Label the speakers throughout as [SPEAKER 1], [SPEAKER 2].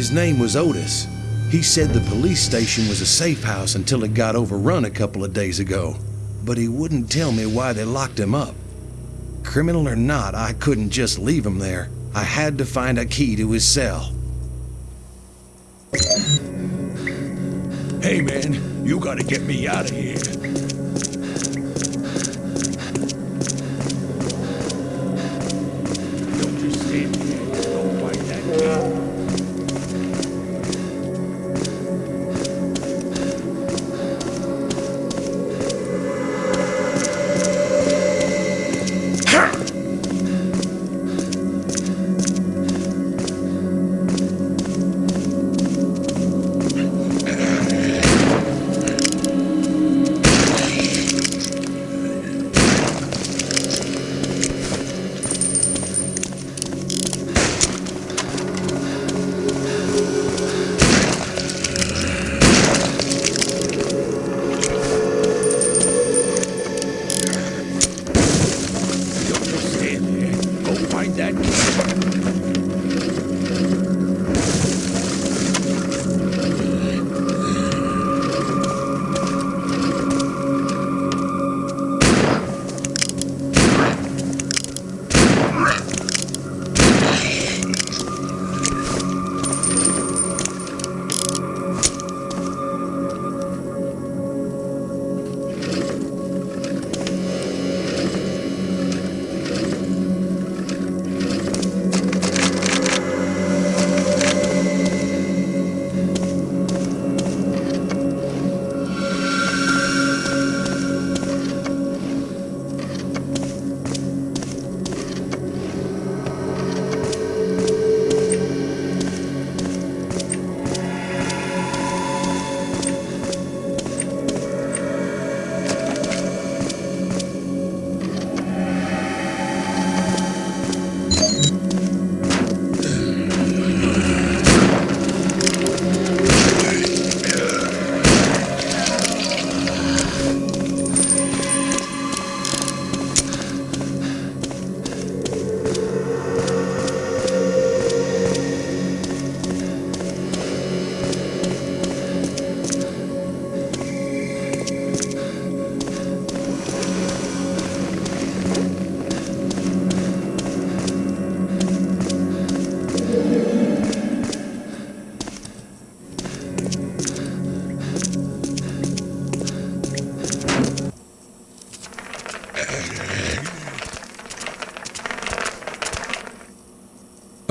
[SPEAKER 1] His name was Otis. He said the police station was a safe house until it got overrun a couple of days ago. But he wouldn't tell me why they locked him up. Criminal or not, I couldn't just leave him there. I had to find a key to his cell.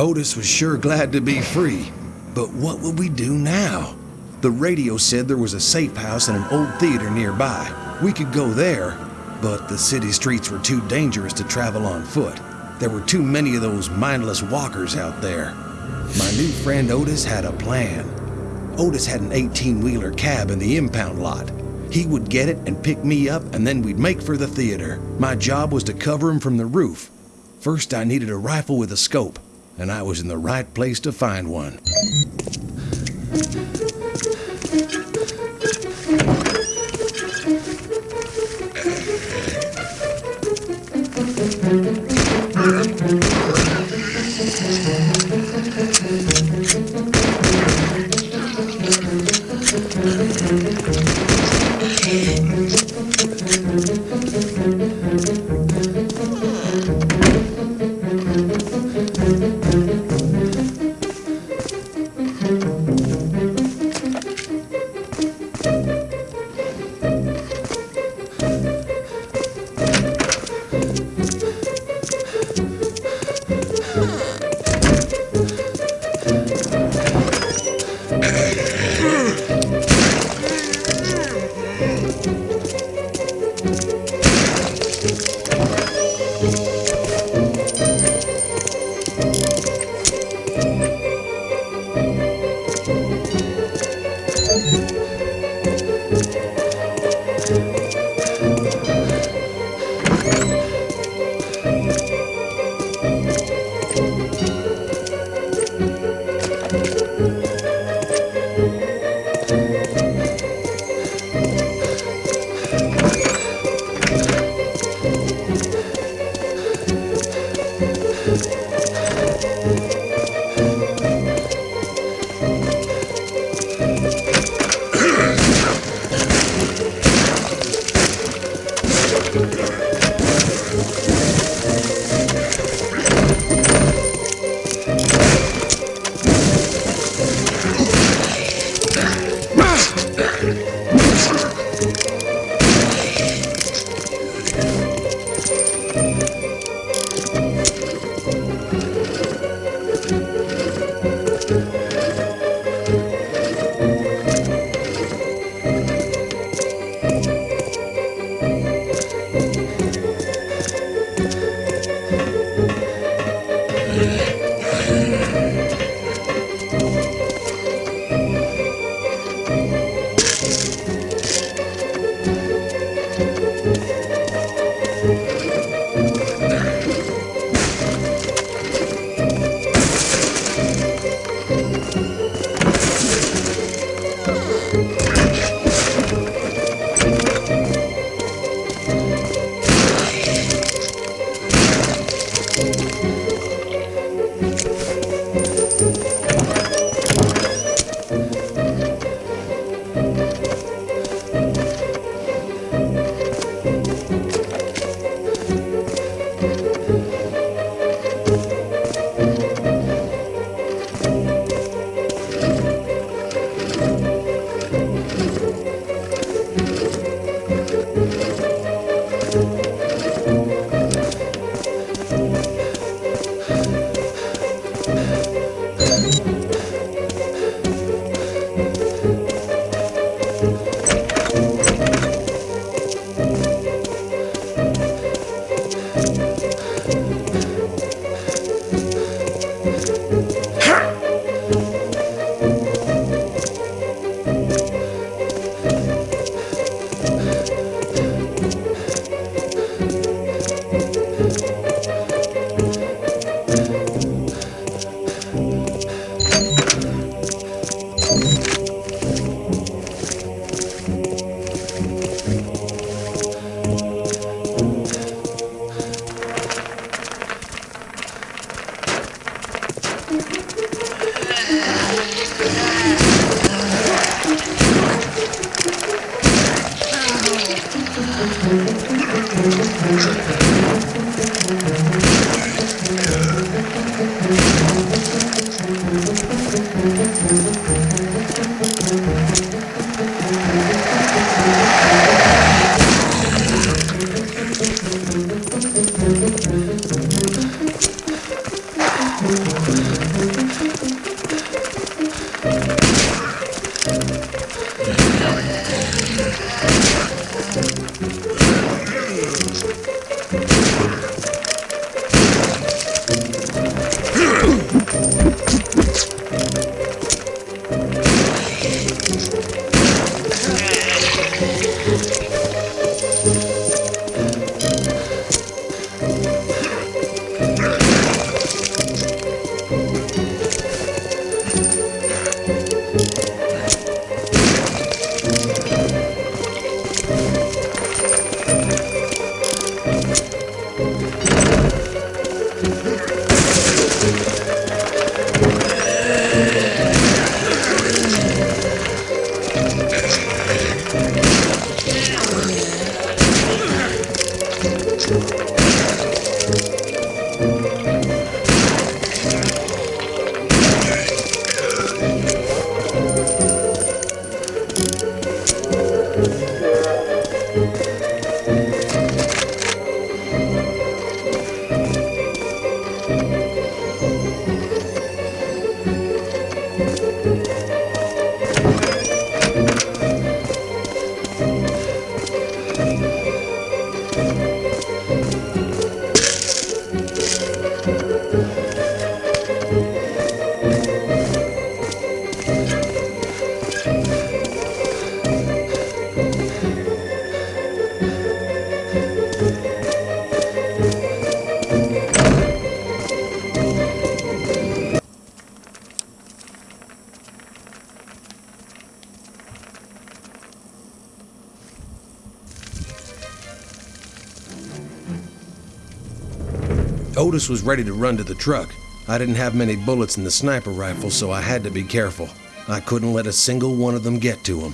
[SPEAKER 1] Otis was sure glad to be free. But what would we do now? The radio said there was a safe house and an old theater nearby. We could go there, but the city streets were too dangerous to travel on foot. There were too many of those mindless walkers out there. My new friend Otis had a plan. Otis had an 18 wheeler cab in the impound lot. He would get it and pick me up, and then we'd make for the theater. My job was to cover him from the roof. First, I needed a rifle with a scope, and I was in the right place to find one. Otis was ready to run to the truck. I didn't have many bullets in the sniper rifle, so I had to be careful. I couldn't let a single one of them get to him.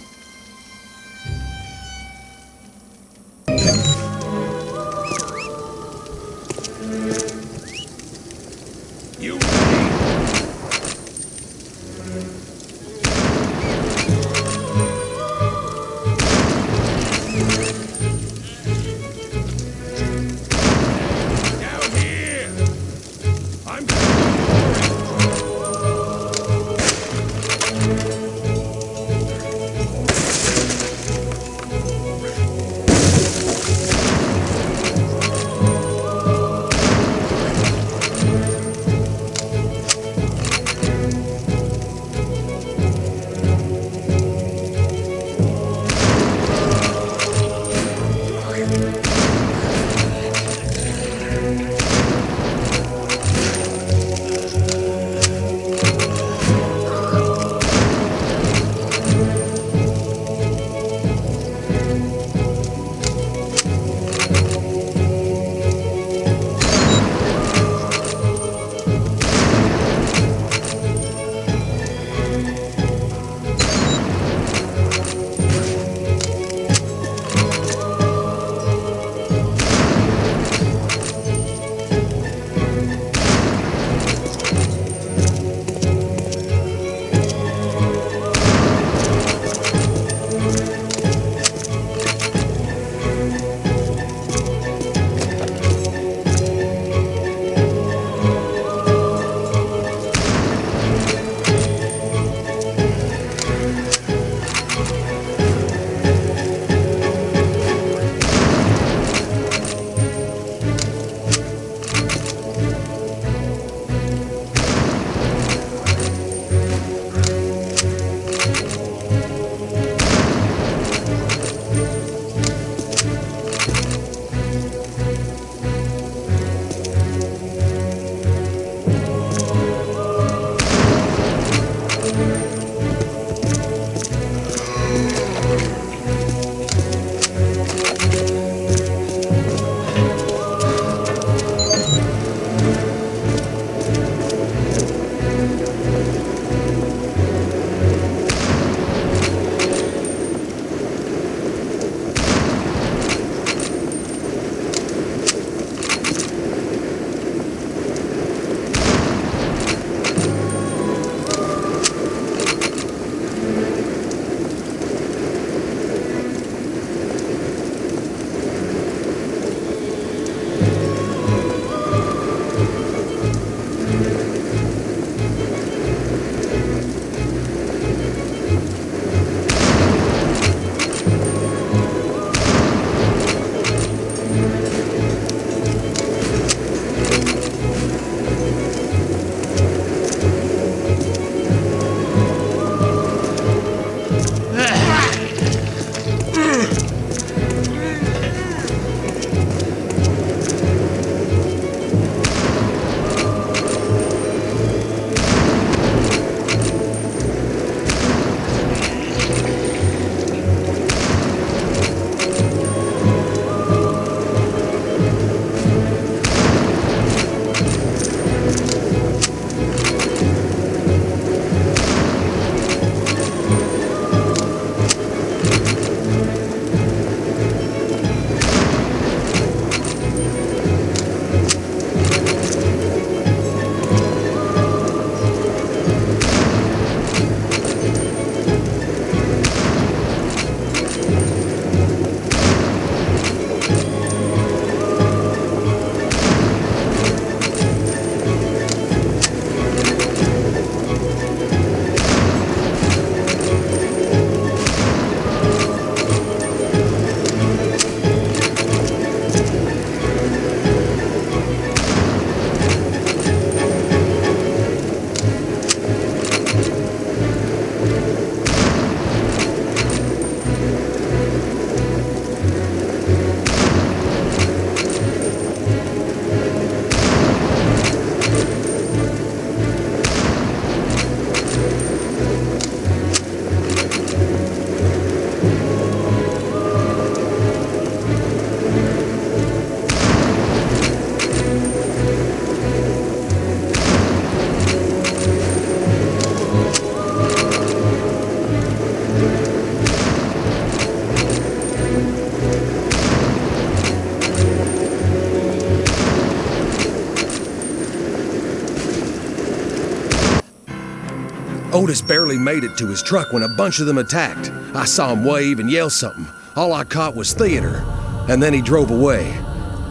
[SPEAKER 2] Otis barely made it to his truck when a bunch of them attacked. I saw him wave and yell something. All I caught was theater, and then he drove away.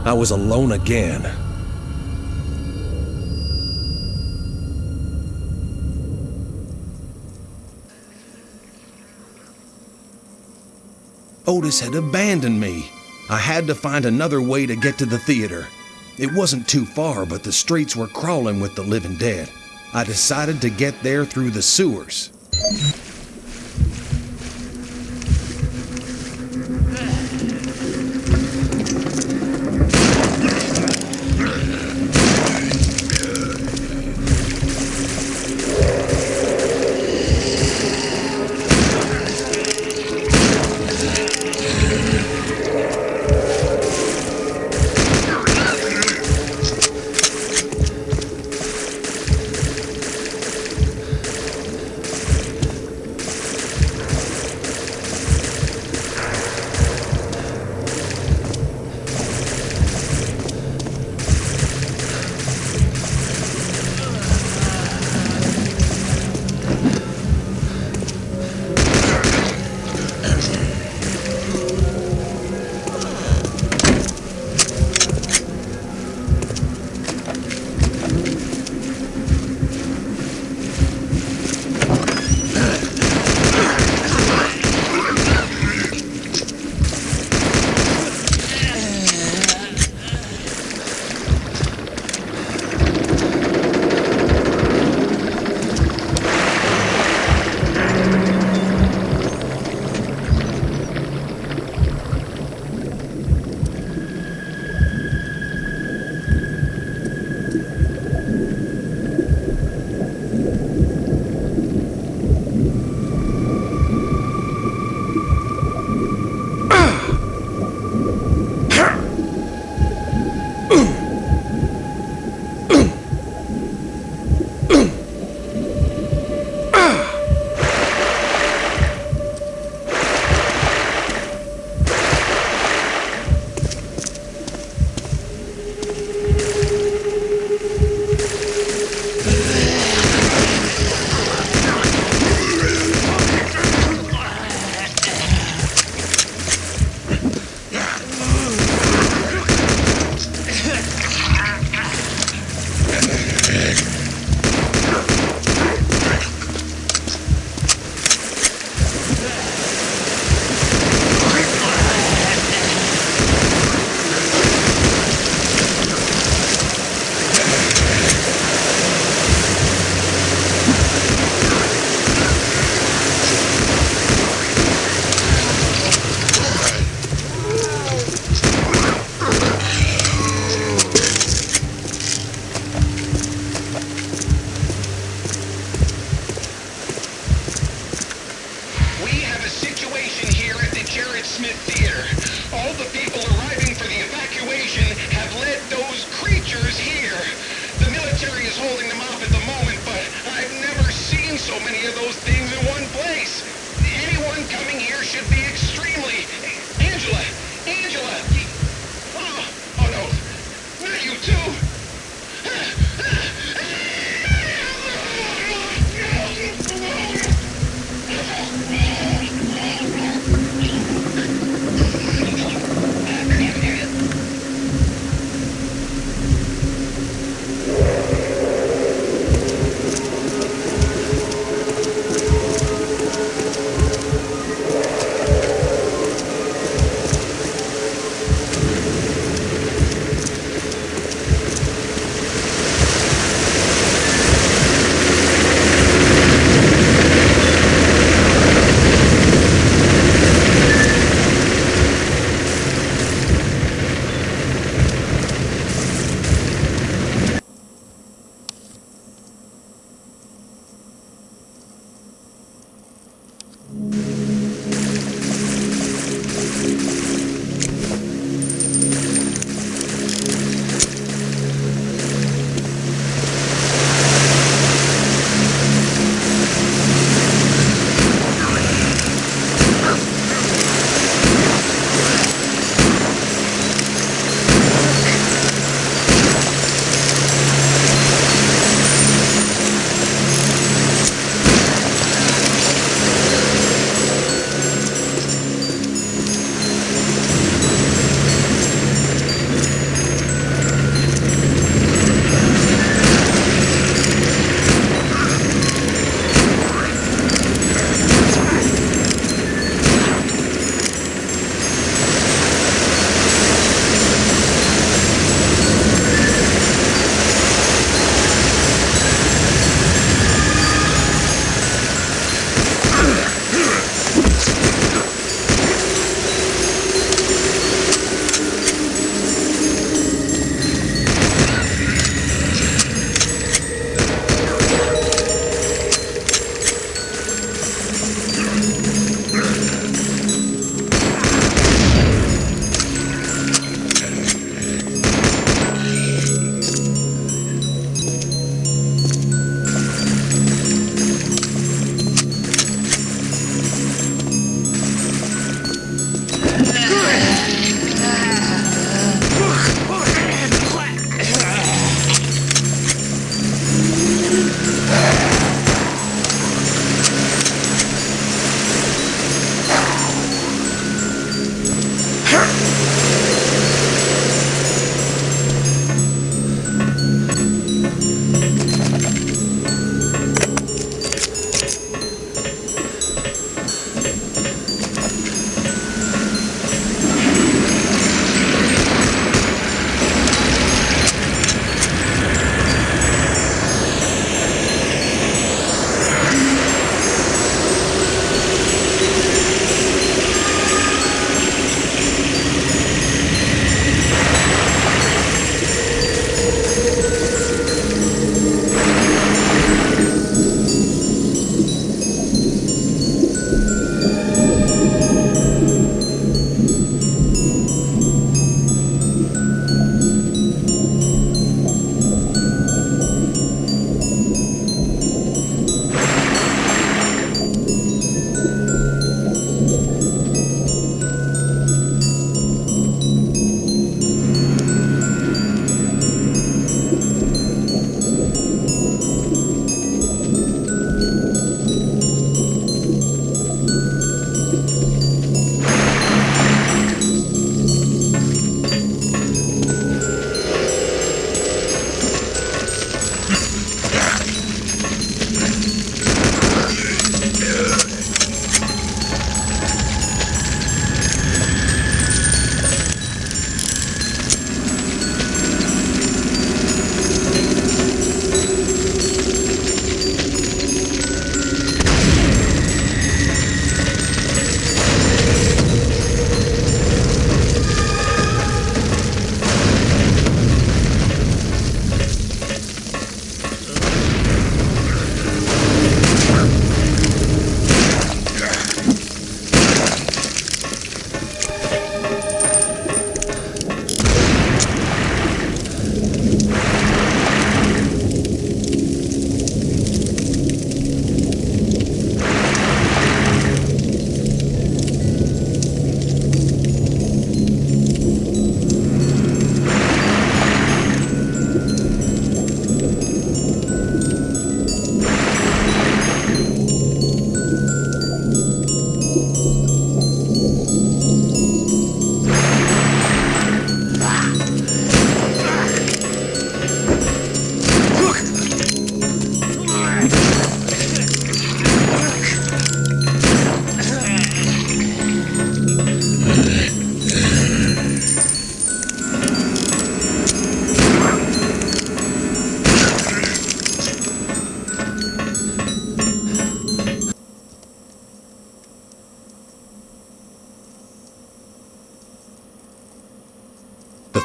[SPEAKER 2] I was alone again. Otis had abandoned me. I had to find another way to get to the theater. It wasn't too far, but the streets were crawling with the living dead. I decided to get there through the sewers.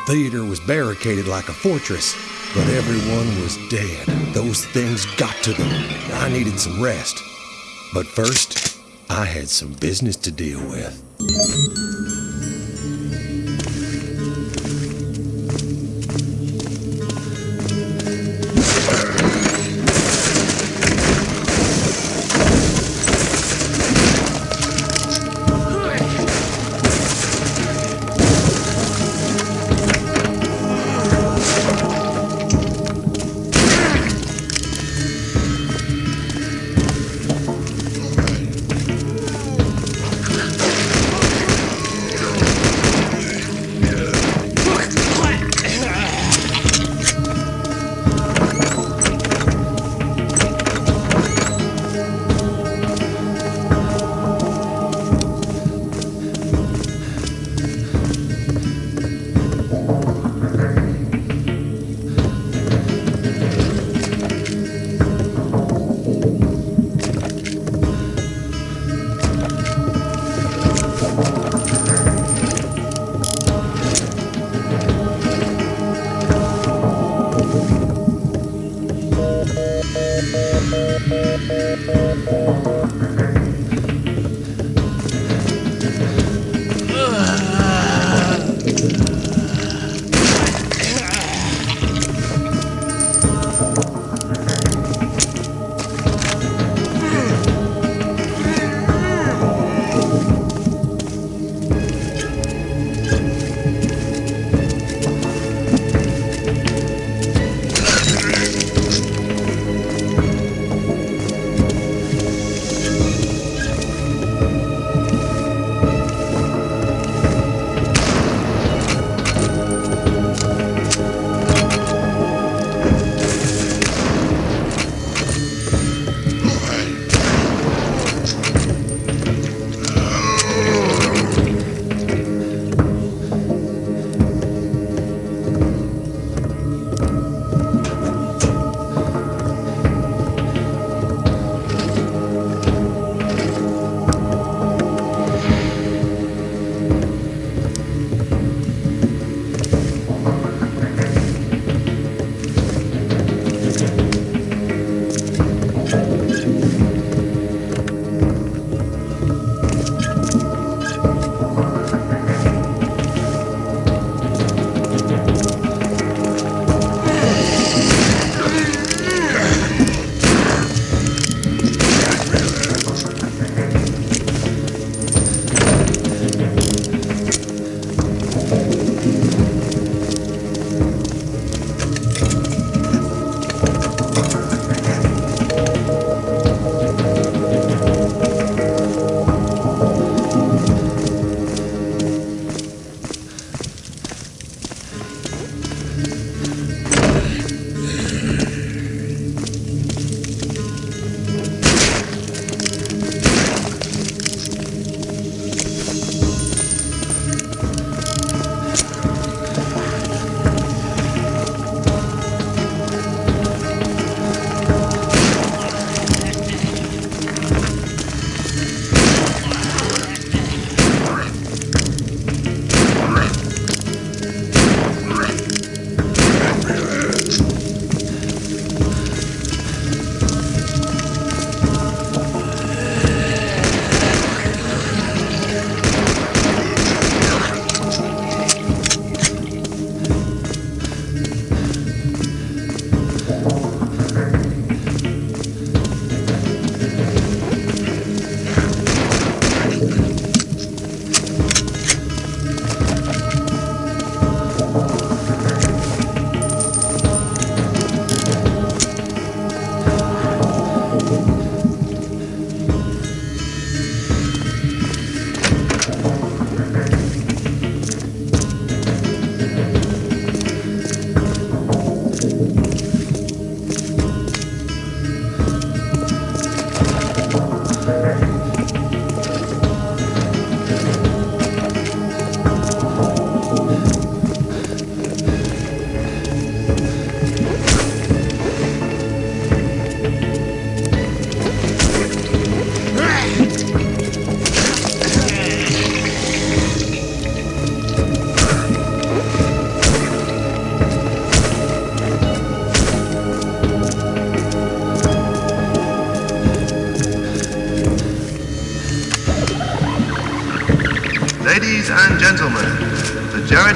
[SPEAKER 3] Theater
[SPEAKER 1] was barricaded like a fortress, but everyone was dead. Those things got to them. I needed some rest. But first, I had some business to deal with.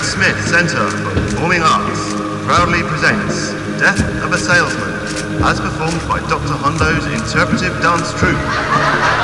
[SPEAKER 4] Smith Center for Performing Arts proudly presents Death of a Salesman, as performed by Dr. Hondo's interpretive dance troupe.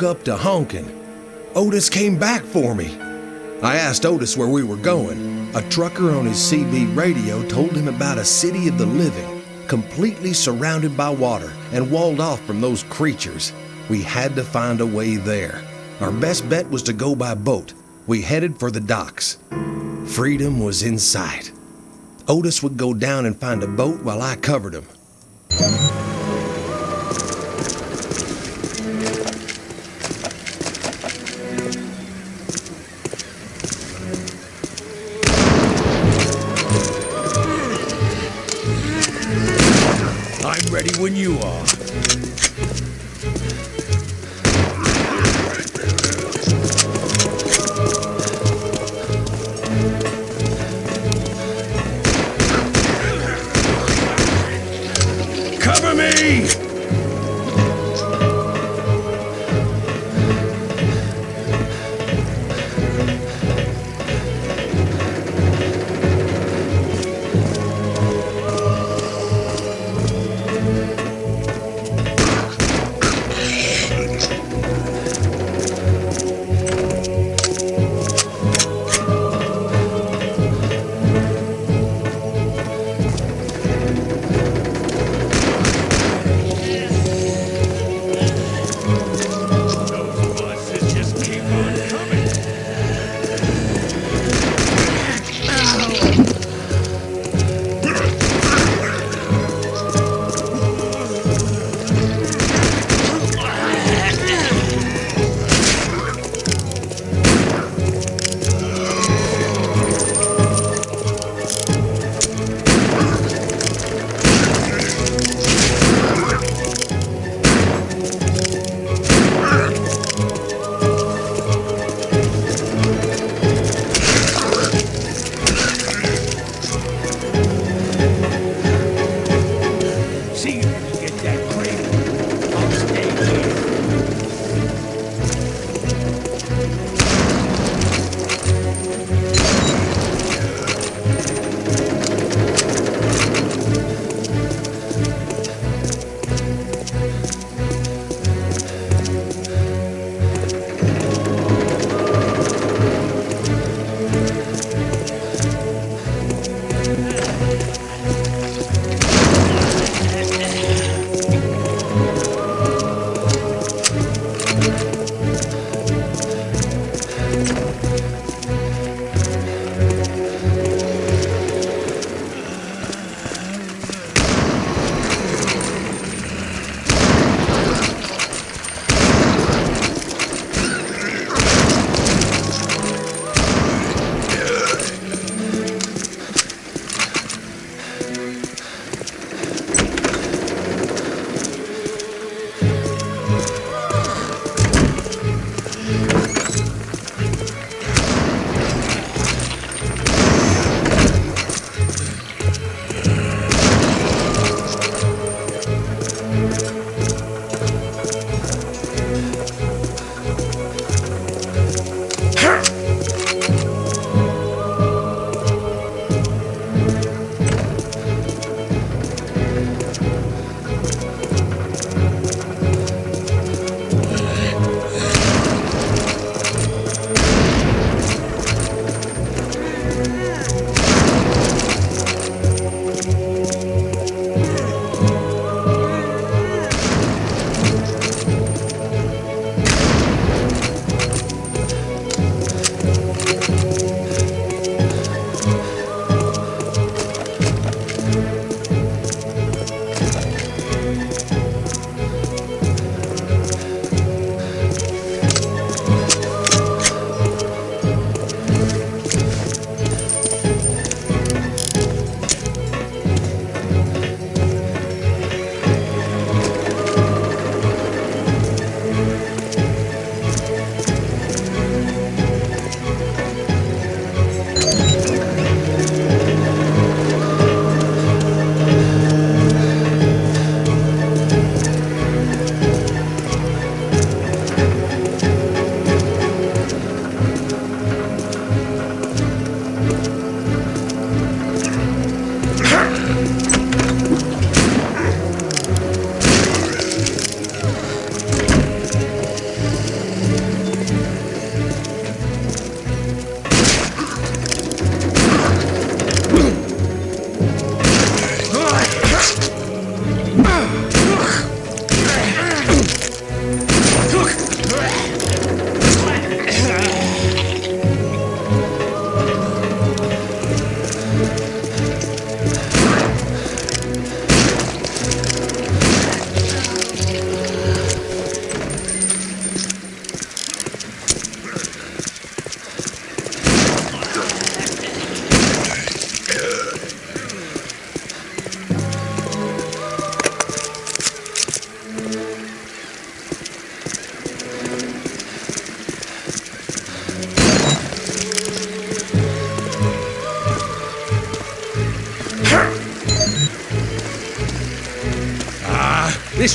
[SPEAKER 1] Woke up to honking. Otis came back for me. I asked Otis where we were going. A trucker on his CB radio told him about a city of the living, completely surrounded by water and walled off from those creatures. We had to find a way there. Our best bet was to go by boat. We headed for the docks. Freedom was in sight. Otis would go down and find a boat while I covered him.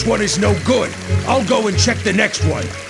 [SPEAKER 5] One is no good. I'll go and check the next one.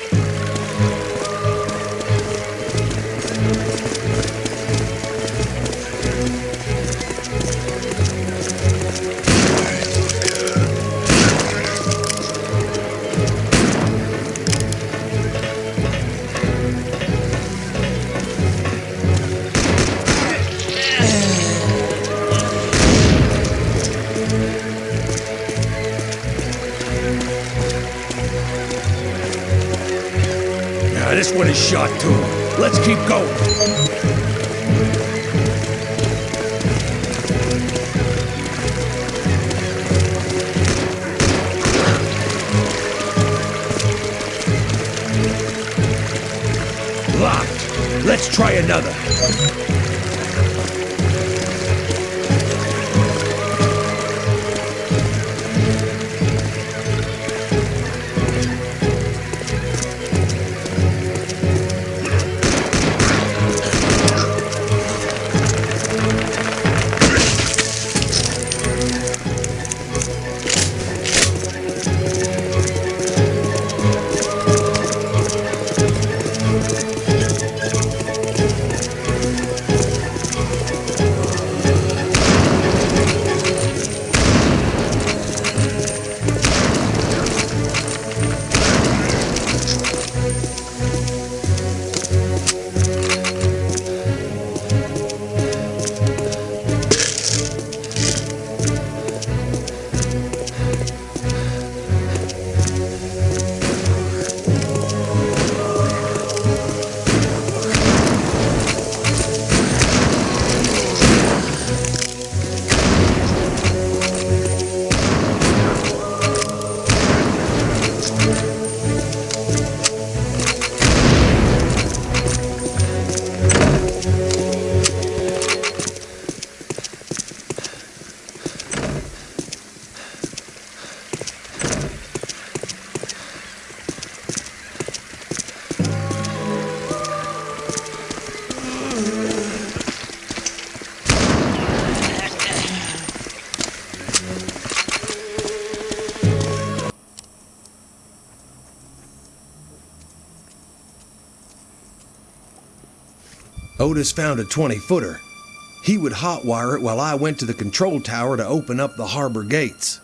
[SPEAKER 1] Otis found a 20 footer. He would hotwire it while I went to the control tower to open up the harbor gates.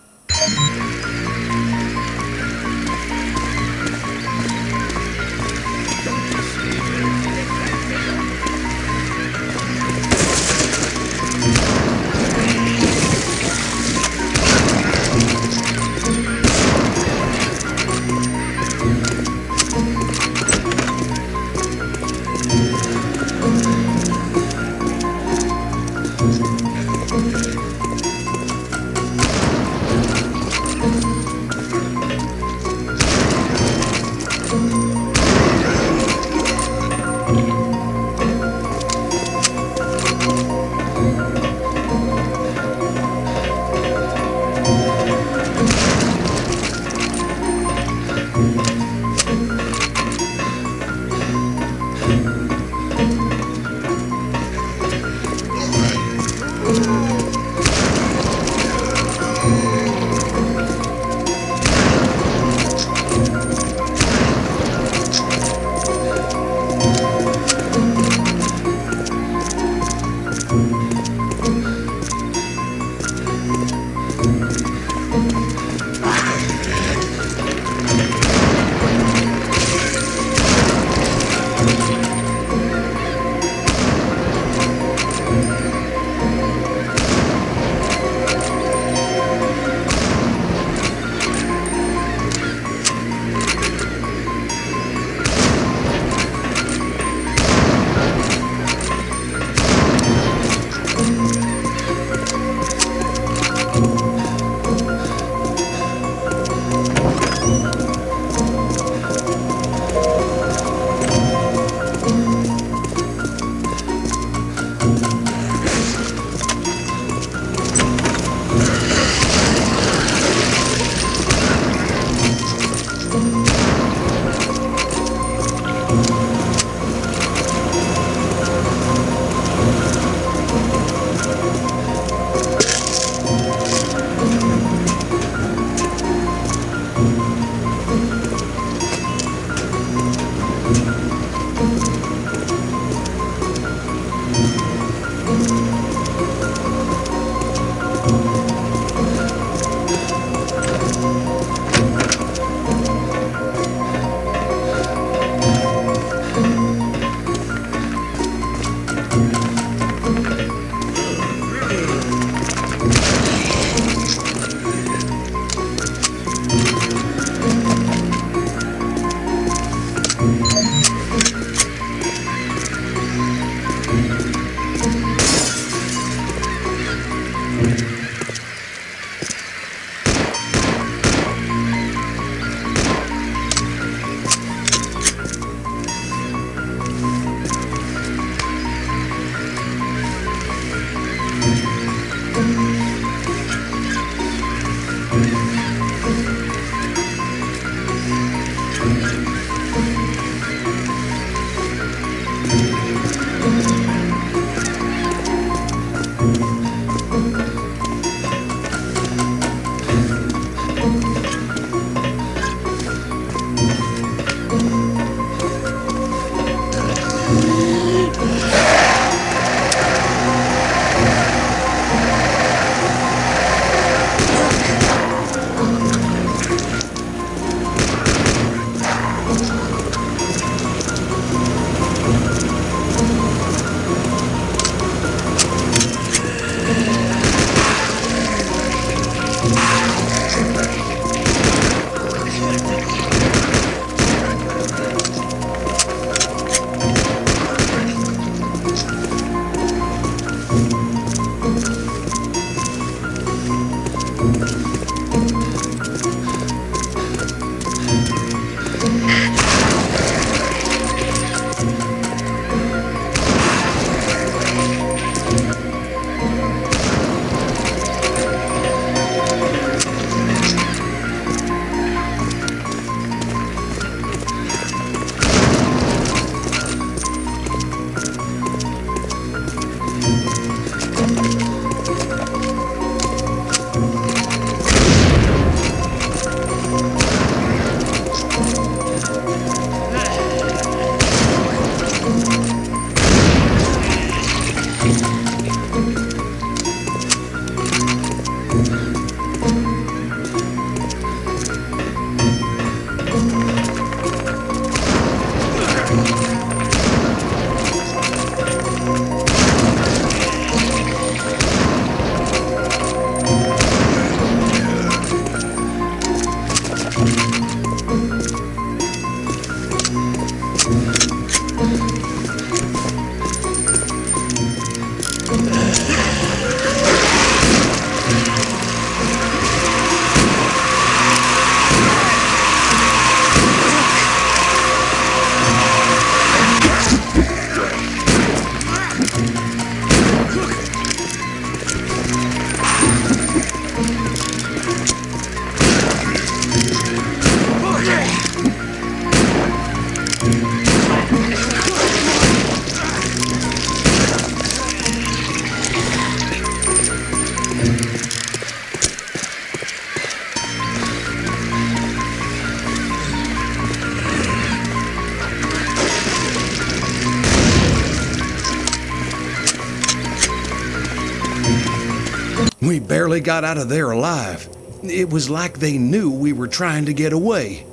[SPEAKER 1] Barely got out of there alive. It was like they knew we were trying to get away.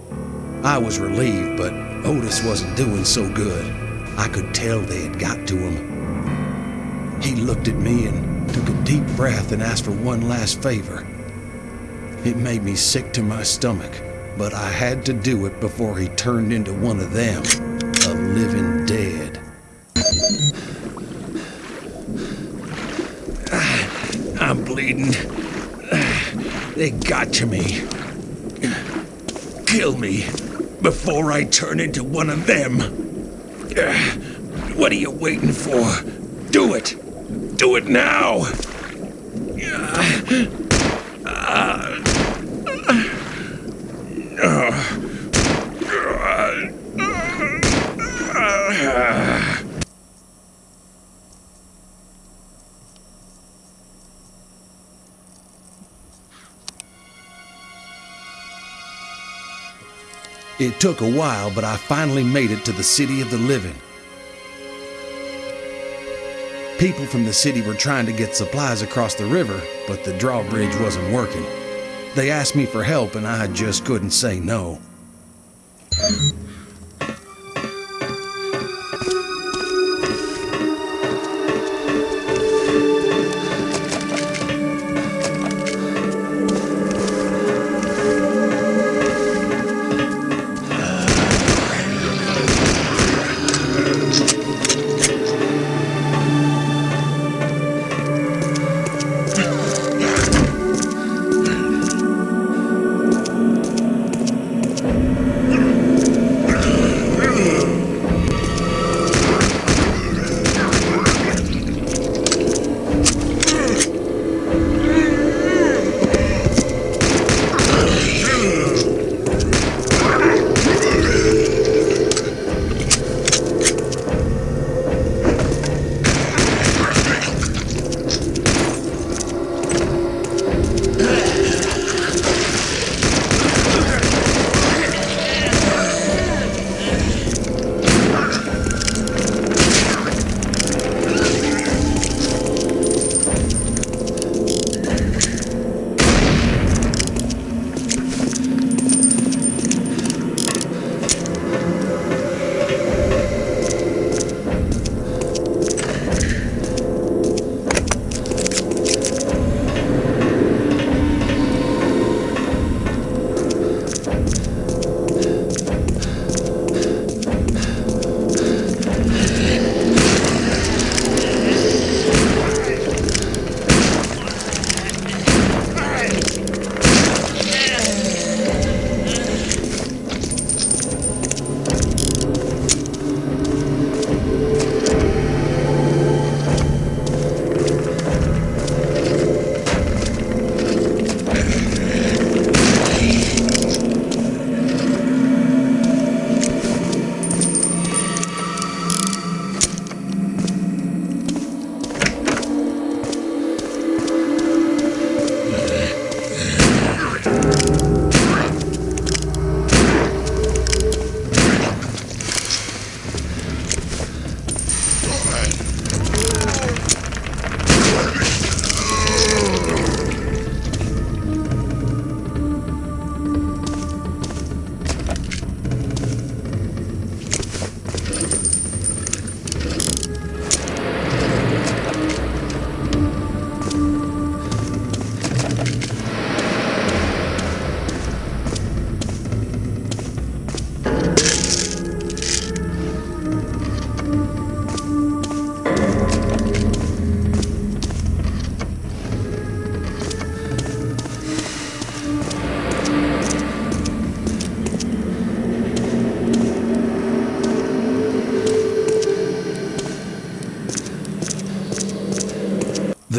[SPEAKER 1] I was relieved, but Otis wasn't doing so good. I could tell they had got to him. He looked at me and took a deep breath and asked for one last favor. It made me sick to my stomach, but I had to do it before he turned into one of them, a living dead. They got to me. Kill me before I turn into one of them. What are you waiting for? Do it! Do it now! It took a while, but I finally made it to the city of the living. People from the city were trying to get supplies across the river, but the drawbridge wasn't working. They asked me for help, and I just couldn't say no.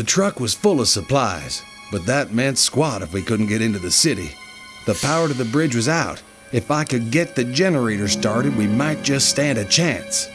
[SPEAKER 1] Truck was full of supplies, but that meant squat if we couldn't get into the city. The power to the bridge was out. If I could get the generator started, we might just stand a chance.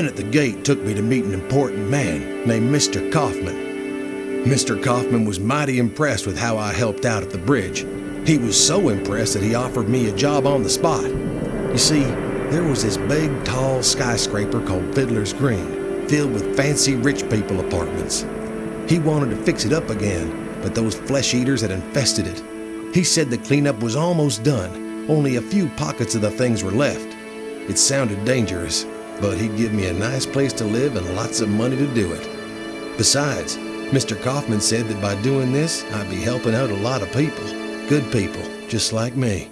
[SPEAKER 1] Men at the gate took me to meet an important man named Mr. Kaufman. Mr. Kaufman was mighty impressed with how I helped out at the bridge. He was so impressed that he offered me a job on the spot. You see, there was this big, tall skyscraper called Fiddler's Green, filled with fancy rich people apartments. He wanted to fix it up again, but those flesh eaters had infested it. He said the cleanup was almost done, only a few pockets of the things were left. It sounded dangerous, but he'd give me a nice place to live and lots of money to do it. Besides, Mr. Kaufman said that by doing this, I'd be helping out a lot of people. Good people, just like me.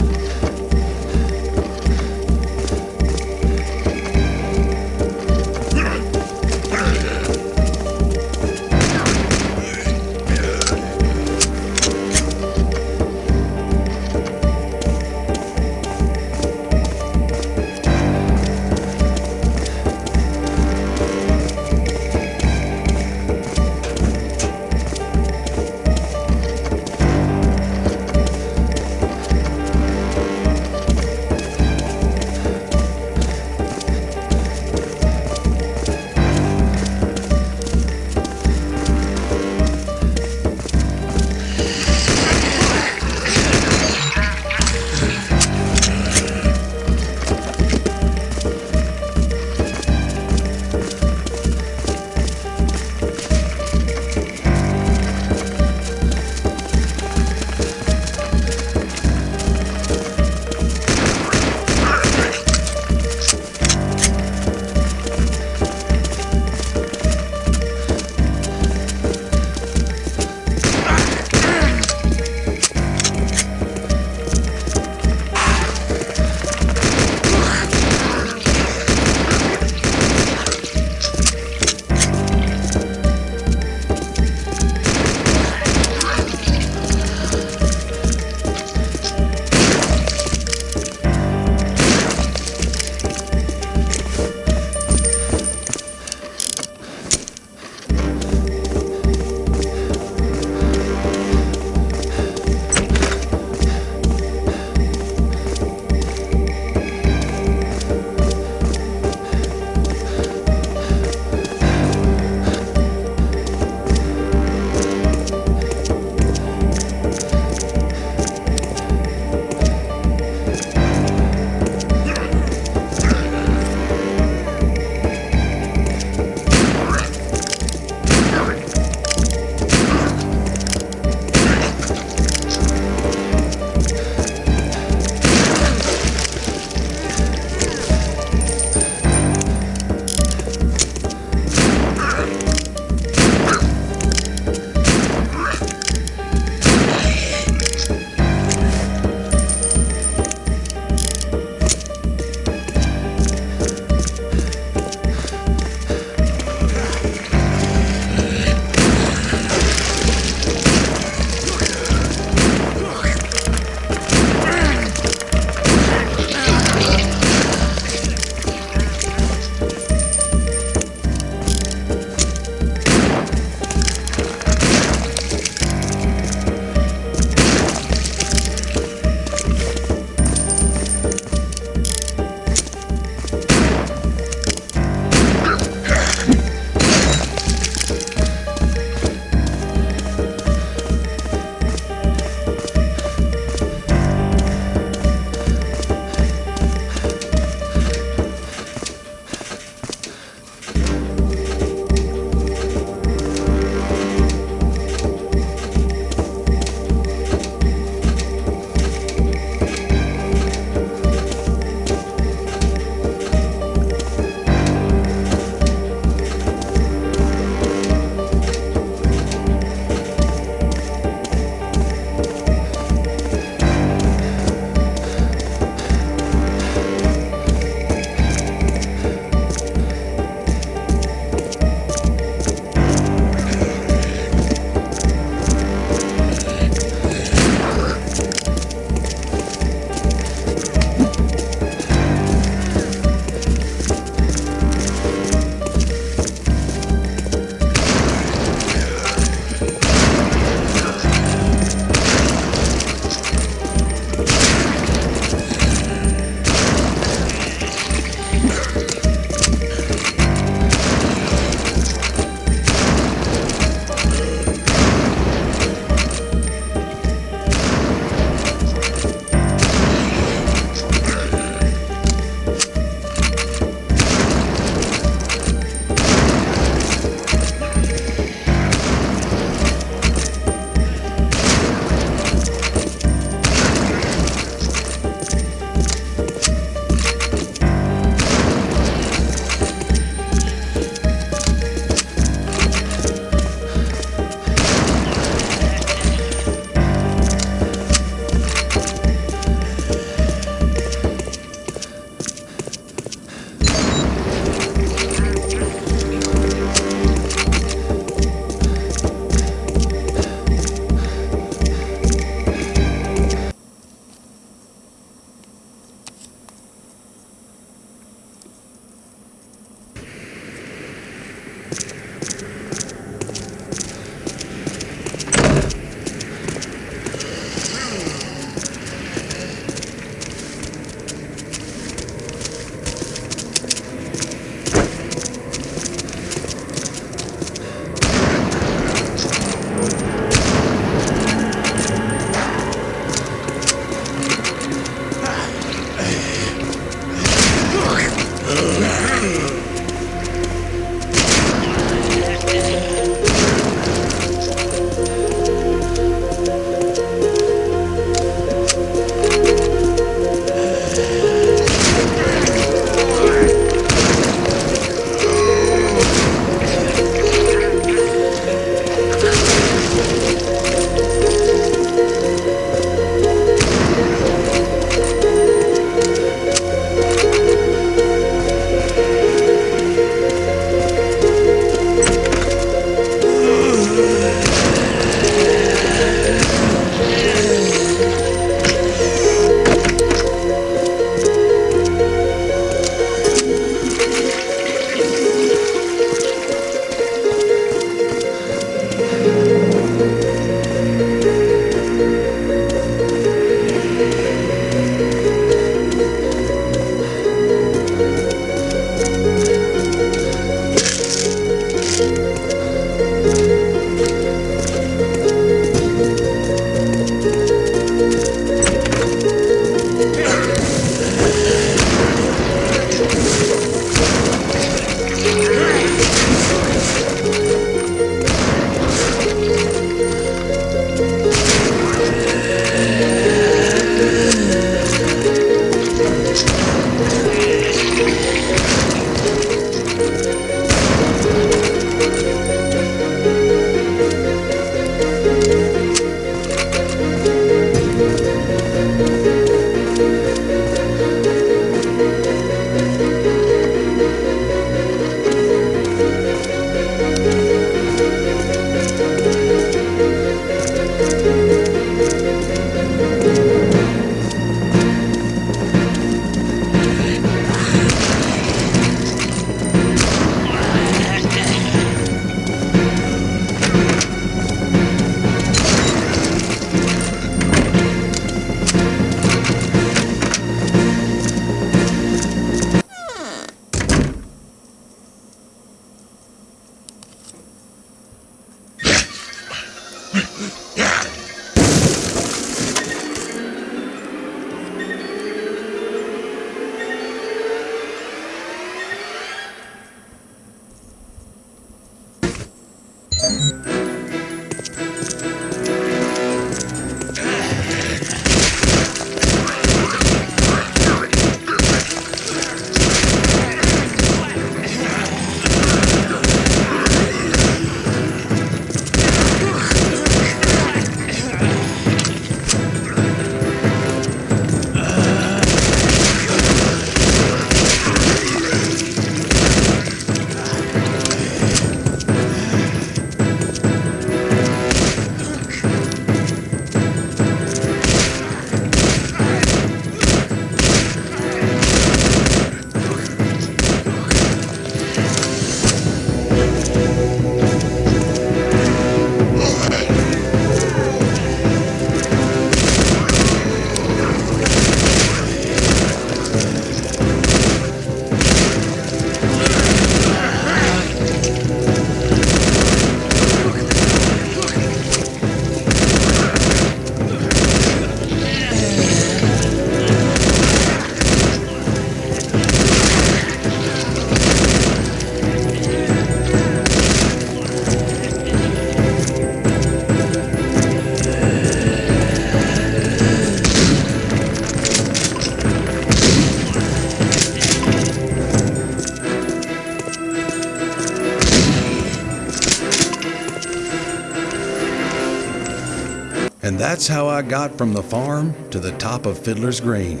[SPEAKER 1] That's how I got from the farm to the top of Fiddler's Green.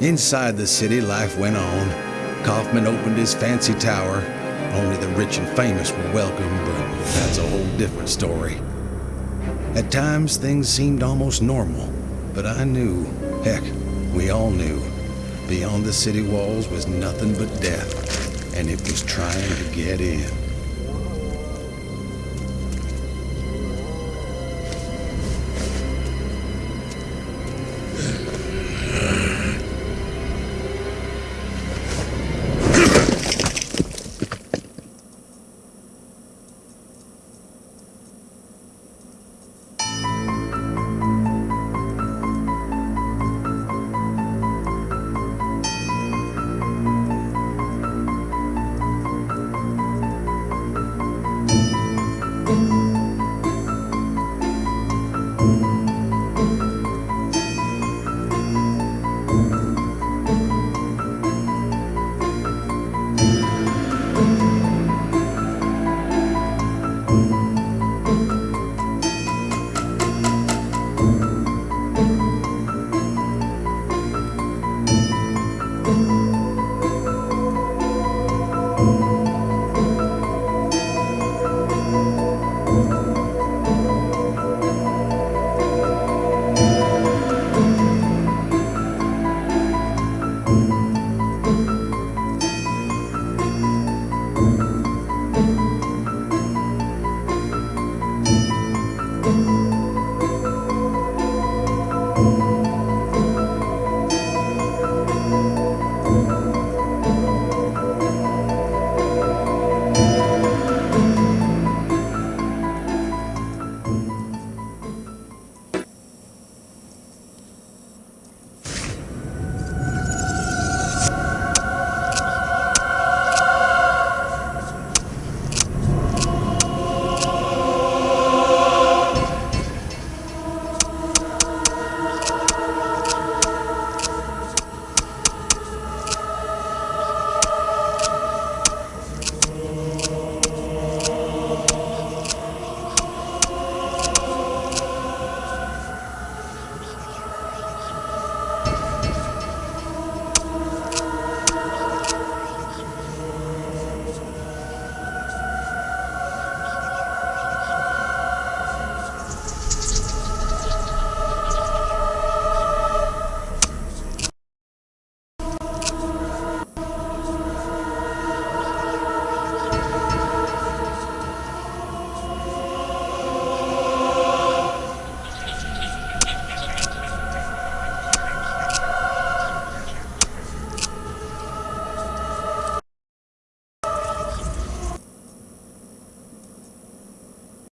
[SPEAKER 1] Inside the city, life went on. Kaufman opened his fancy tower. Only the rich and famous were welcome, but that's a whole different story. At times, things seemed almost normal, but I knew, heck, we all knew, beyond the city walls was nothing but death, and it was trying to get in.